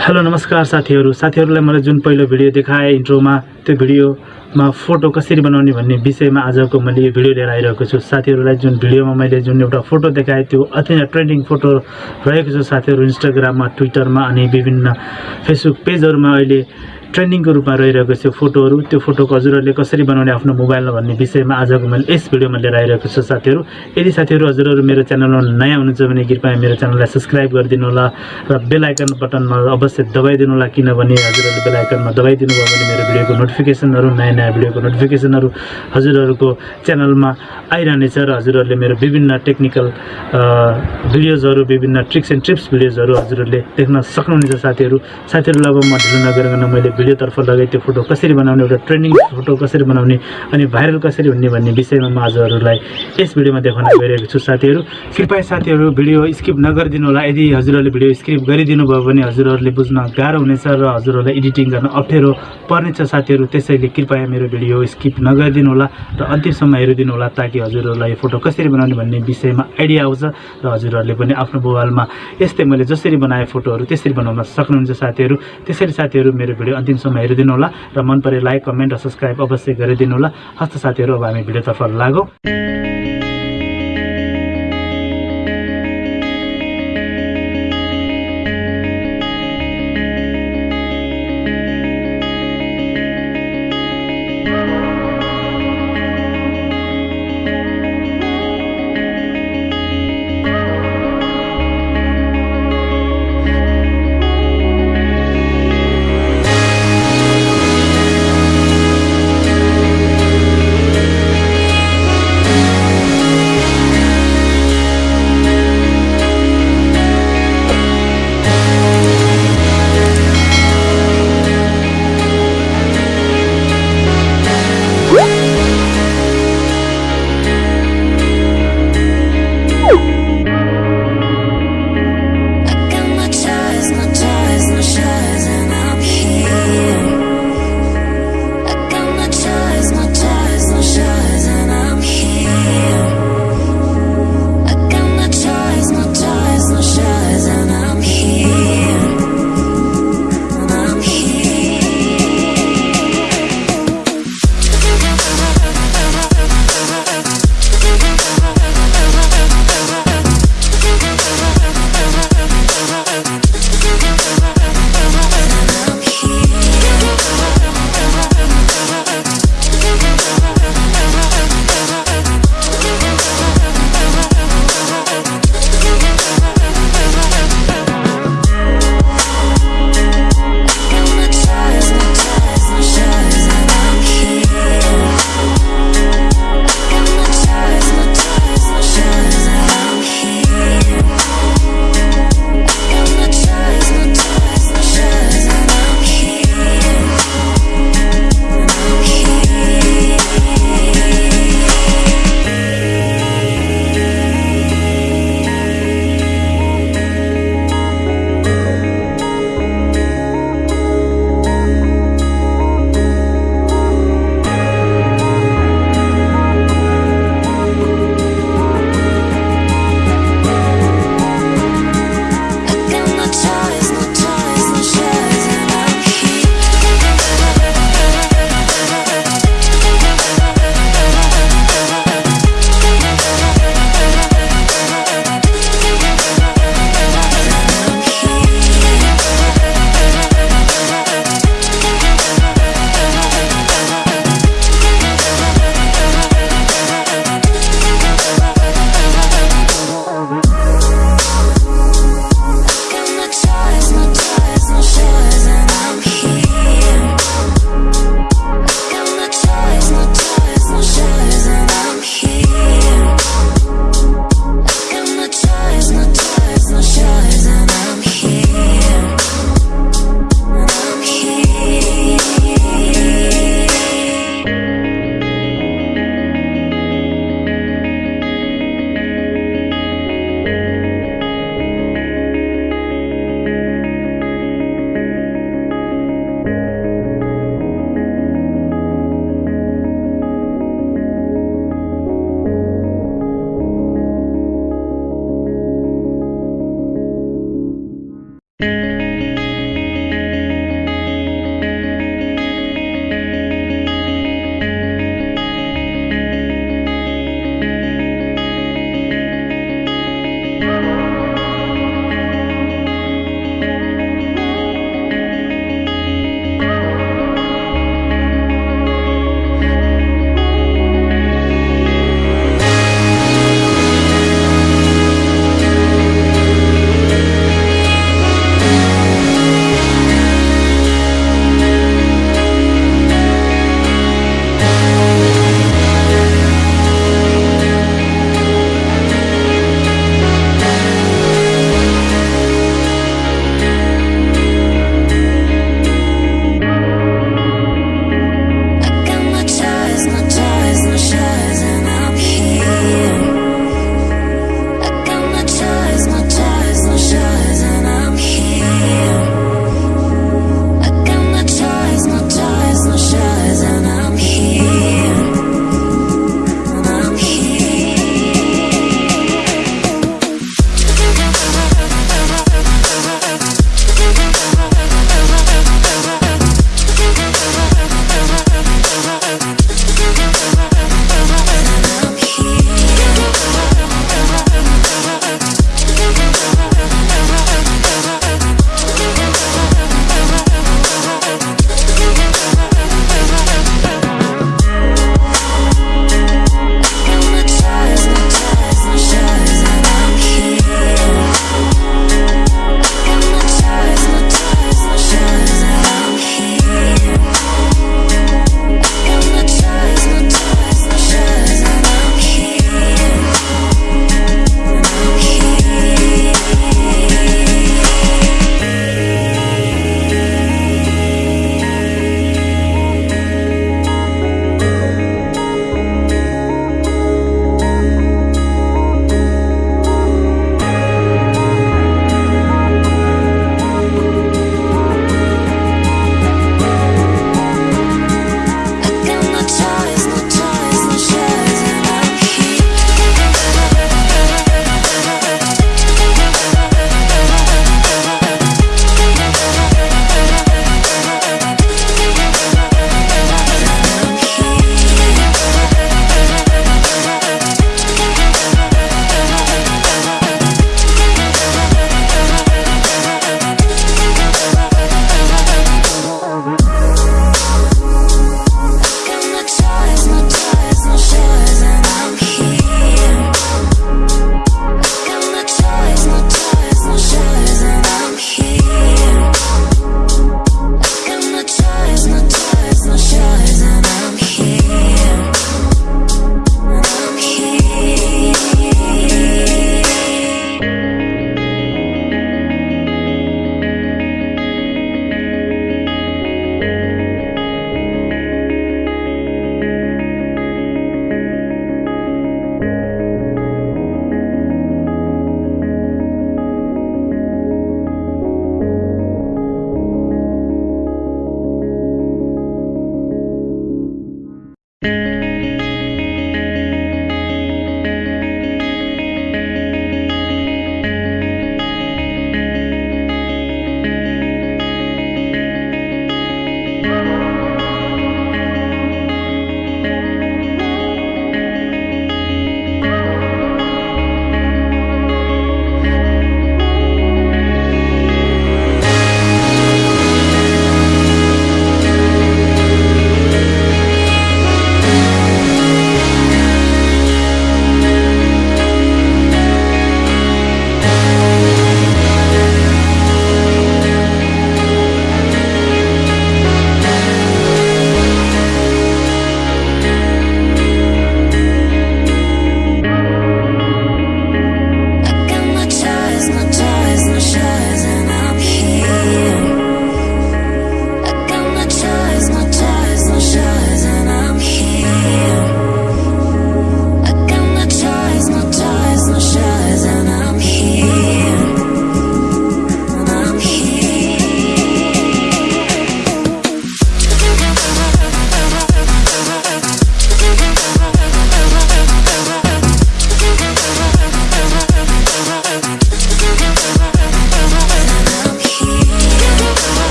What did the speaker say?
Hello नमस्कार साथीहरू। साथीहरूलाई मैले जुन पहिलो भिडियो देखाएँ इन्ट्रोमा त्यो भिडियोमा फोटो कसरी बनाउने भन्ने विषयमा आजको मैले यो भिडियो लिएर आइरहेको छु। साथीहरूलाई जुन भिडियोमा मैले जुन एउटा फोटो देखाएँ त्यो अति नै ट्रेन्डिङ फोटो रहेको छ साथीहरू इन्स्टाग्राममा ट्विटरमा अनि विभिन्न फेसबुक पेजहरूमा अहिले ट्रेन्डिङको रूपमा रहिरहेको छ फोटोहरू। त्यो फोटोको हजुरहरूले कसरी बनाउने आफ्नो मोबाइलमा भन्ने विषयमा आजको मैले यस भिडियोमा लिएर आइरहेको छु साथीहरू। यदि साथीहरू हजुरहरू मेरो च्यानलमा नयाँ हुनुहुन्छ भने कृपया मेरो च्यानललाई सब्सक्राइब गरिदिनु होला र बेल आइकन बटनमा अवश्य दबाइदिनु होला किनभने हजुरहरूले बेल आइकनमा दबाइदिनु भयो भने मेरो भिडियोको नोटिफिकेसनहरू नयाँ नयाँ भिडियोको नोटिफिकेसनहरू हजुरहरूको च्यानलमा आइरहनेछ र हजुरहरूले मेरो विभिन्न टेक्निकल भिडियोजहरू विभिन्न ट्रिक्स एन्ड ट्रिप्स भिडियोजहरू हजुरहरूले देख्न सक्नुहुनेछ साथीहरू। साथीहरूलाई अब म ढिलो नगरिकन मैले भिडियोतर्फ लगाएँ त्यो फोटो कसरी बनाउने एउटा ट्रेन्डिङ फोटो कसरी बनाउने अनि भाइरल कसरी हुने भन्ने विषयमा म हजुरहरूलाई यस भिडियोमा देखाउन गइरहेको छु। साथीहरू कृपया साथीहरू भिडियो स्किप नगरिदिनु होला। यदि हजुरहरूले भिडियो स्किप गरिदिनु भयो भने हजुरहरूले बुझ्न गाह्रो हुनेछ र हजुरहरूलाई एडिटिङ गर्न अप्ठ्यारो पर्नेछ। साथीहरू त्यसैले कृपया मेरो भिडियो स्किप नगरिदिनु होला र अन्तिमसम्म हेरिदिनु होला ताकि हजुरहरूलाई फोटो कसरी बनाउने भन्ने विषयमा आइडिया आउँछ र हजुरहरूले पनि आफ्नो मोबाइलमा यस्तै मैले जसरी बनाएँ फोटोहरू त्यसरी बनाउन सक्नुहुन्छ। साथीहरू त्यसैले साथीहरू मेरो भिडियो अन्तिमसम्म हेरिदिनु होला र मन परे लाइक कमेन्ट र सब्सक्राइब अवश्य गरिदिनु होला हस्त साथीहरू अब हामी भिडियोतर्फ लागौँ।